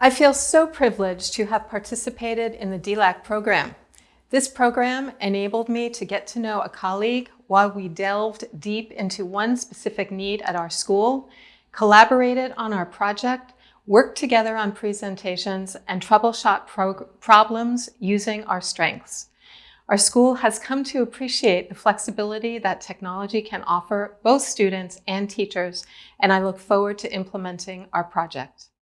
I feel so privileged to have participated in the DLAC program. This program enabled me to get to know a colleague while we delved deep into one specific need at our school, collaborated on our project, worked together on presentations, and troubleshot problems using our strengths. Our school has come to appreciate the flexibility that technology can offer both students and teachers, and I look forward to implementing our project.